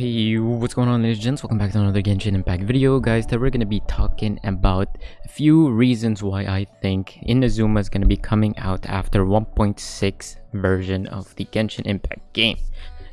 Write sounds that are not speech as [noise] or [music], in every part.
Hey, what's going on ladies and gents? Welcome back to another Genshin Impact video. Guys, today we're going to be talking about a few reasons why I think Inazuma is going to be coming out after 1.6 version of the Genshin Impact game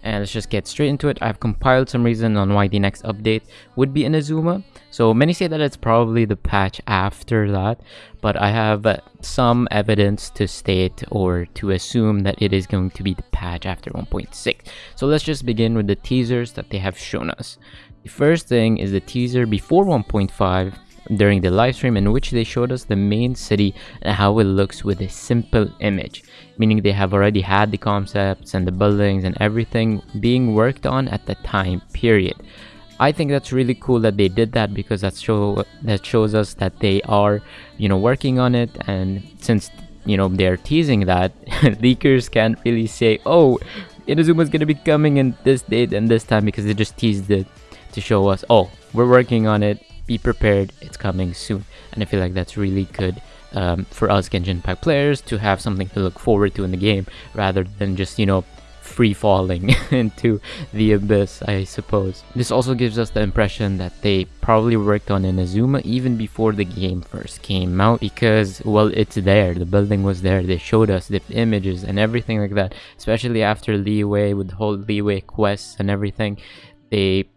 and let's just get straight into it. I've compiled some reason on why the next update would be inazuma. So many say that it's probably the patch after that but i have some evidence to state or to assume that it is going to be the patch after 1.6 so let's just begin with the teasers that they have shown us. The first thing is the teaser before 1.5 during the live stream in which they showed us the main city and how it looks with a simple image meaning they have already had the concepts and the buildings and everything being worked on at the time period. I think that's really cool that they did that because that show that shows us that they are you know working on it. And since you know they're teasing that [laughs] leakers can't really say oh Inazuma's gonna be coming in this date and this time because they just teased it to show us oh we're working on it be prepared. It's coming soon. And i feel like that's really good um, for us Genshin Impact players to have something to look forward to in the game rather than just you know free falling [laughs] into the abyss I suppose. This also gives us the impression that they probably worked on Inazuma even before the game first came out because well it's there. The building was there. They showed us the images and everything like that. Especially after Liyue with the whole Liyue quests and everything they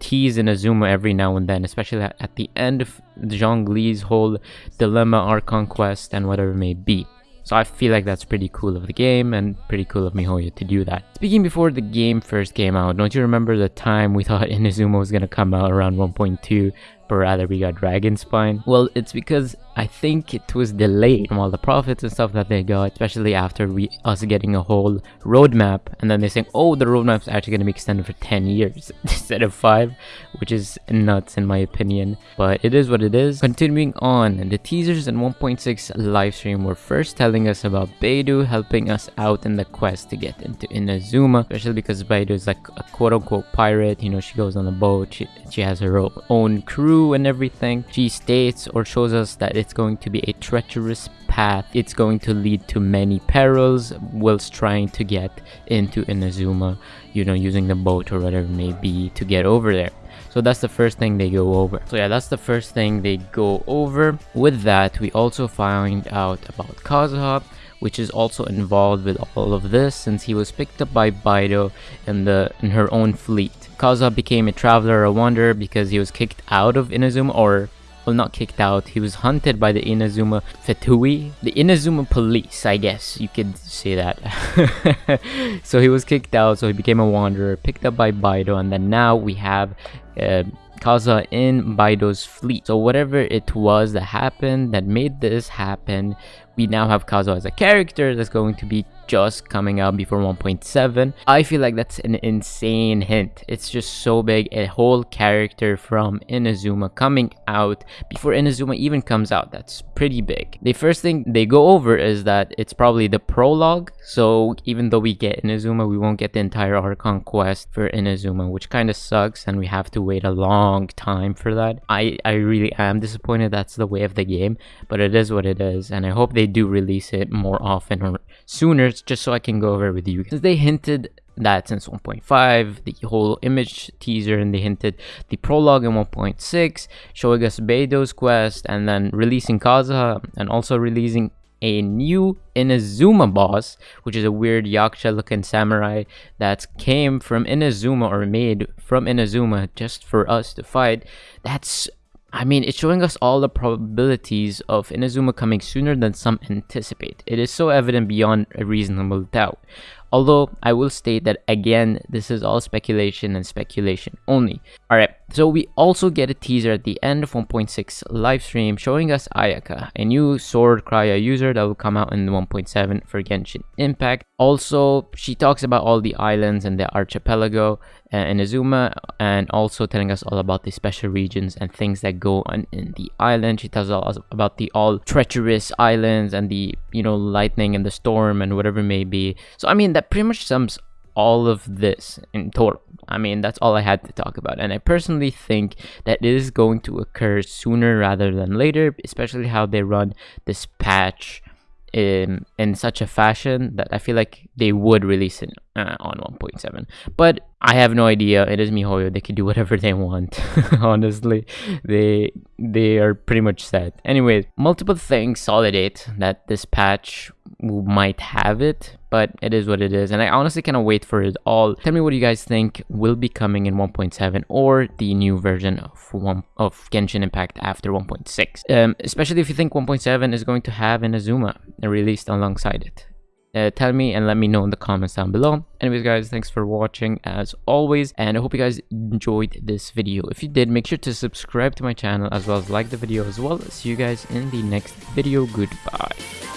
tease Inazuma every now and then, especially at the end of Zhongli's whole dilemma, Archon conquest and whatever it may be. So I feel like that's pretty cool of the game and pretty cool of MiHoYo to do that. Speaking before the game first came out, don't you remember the time we [laughs] thought Inazuma was gonna come out around 1.2 but rather we got Dragonspine? Well, it's because I think it was delayed from all the profits and stuff that they got, especially after we us getting a whole roadmap, and then they saying, "Oh, the roadmap's actually going to be extended for 10 years [laughs] instead of five, which is nuts in my opinion. But it is what it is. Continuing on, the teasers in 1.6 livestream were first telling us about Beidou helping us out in the quest to get into Inazuma, especially because Beidou is like a quote-unquote pirate. You know, she goes on a boat, she, she has her own crew and everything. She states or shows us that it's going to be a treacherous path. It's going to lead to many perils whilst trying to get into Inazuma, you know, using the boat or whatever it may be to get over there. So that's the first thing they go over. So yeah, that's the first thing they go over. With that, we also find out about Kazuha, which is also involved with all of this since he was picked up by Beidou in the in her own fleet. Kaza became a traveler, a wanderer because he was kicked out of Inazuma or well not kicked out he was hunted by the inazuma Fatui the inazuma police i guess you could say that [laughs] so he was kicked out so he became a wanderer picked up by Beidou and then now we have uh, Kazuha in Beidou's fleet. So whatever it was that happened that made this happen, we now have Kazuha as a character that's going to be just coming out before 1.7 i feel like that's an insane hint. It's just so big. A whole character from inazuma coming out before inazuma even comes out. That's pretty big. The first thing they go over is that it's probably the prologue. So even though we get inazuma we won't get the entire archon quest for inazuma which kind of sucks and we have to wait a long time for that. I i really am disappointed that's the way of the game but it is what it is and i hope they do release it more often or sooner just so I can go over with you. Since they hinted that since 1.5, the whole image teaser, and they hinted the prologue in 1.6, showing us Beidou's quest, and then releasing Kazuha, and also releasing a new Inazuma boss, which is a weird Yaksha looking samurai that came from Inazuma or made from Inazuma just for us to fight. That's I mean, it's showing us all the probabilities of Inazuma coming sooner than some anticipate. It is so evident beyond a reasonable doubt. Although I will state that again, this is all speculation and speculation only. Alright, so we also get a teaser at the end of 1.6 livestream showing us Ayaka, a new Sword Cryo user that will come out in 1.7 for Genshin Impact. Also, she talks about all the islands and the archipelago uh, Inazuma and also telling us all about the special regions and things that go on in the island. She tells us about the all treacherous islands and the, you know, lightning and the storm and whatever may be. So, I mean, that pretty much sums all of this in total. I mean, that's all I had to talk about. And I personally think that it is going to occur sooner rather than later, especially how they run this patch in in such a fashion that I feel like they would release it uh, on 1.7. But I have no idea. It is MiHoYo. They can do [laughs] whatever they want. [laughs] Honestly, they they are pretty much set. Anyway, multiple things solidate that this patch might have it but it is what it is. And i honestly cannot wait for it all. Tell me what you guys think will be coming in 1.7 or the new version of one of genshin impact after 1.6 um, especially if you think 1.7 is going to have Inazuma released alongside it. Uh, tell me and let me know in the comments down below. Anyways guys thanks for watching as always and i hope you guys enjoyed this video. If you did make sure to subscribe to my channel as well as like the video as well. See you guys in the next video. Goodbye